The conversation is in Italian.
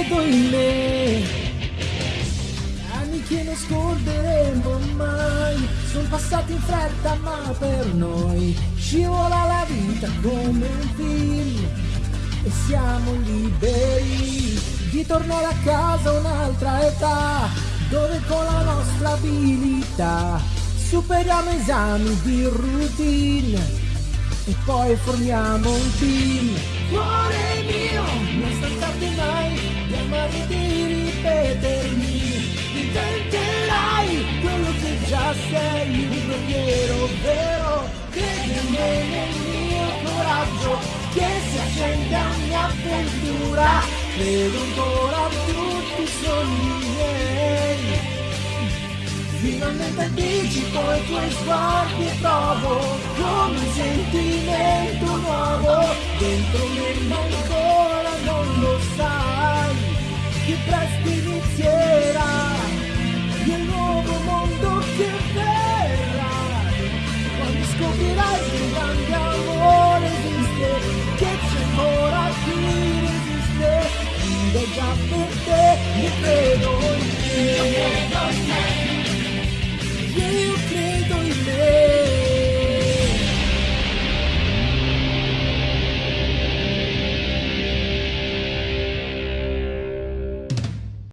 credo in me. Anni che non scorderemo mai, sono passati in fretta ma per noi scivola la vita come un film e siamo liberi di tornare a casa un'altra età dove con la nostra abilità superiamo esami di routine e poi formiamo un team. Cuore mio, avventura, credo ancora tutti i sogni miei. Finalmente anticipo i tuoi sguardi e provo come un sentimento nuovo dentro me ma ancora non lo sai che presto inizierà il nuovo mondo che verrà quando scoprirai un grande amore já porque me deu.